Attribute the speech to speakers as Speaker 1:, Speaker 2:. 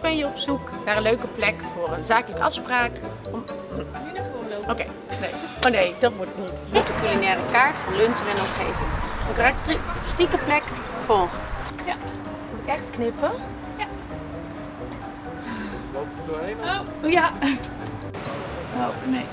Speaker 1: Ben je op zoek naar een leuke plek voor een zakelijke afspraak. Om... Oké, nee. Oh nee, dat moet niet. Je de culinaire kaart voor lunch en omgeving. Een karakteristieke plek voor.
Speaker 2: Ja.
Speaker 1: Moet ik echt knippen? Ja. Loop er doorheen?
Speaker 2: Oh, ja.
Speaker 1: Oh, nee.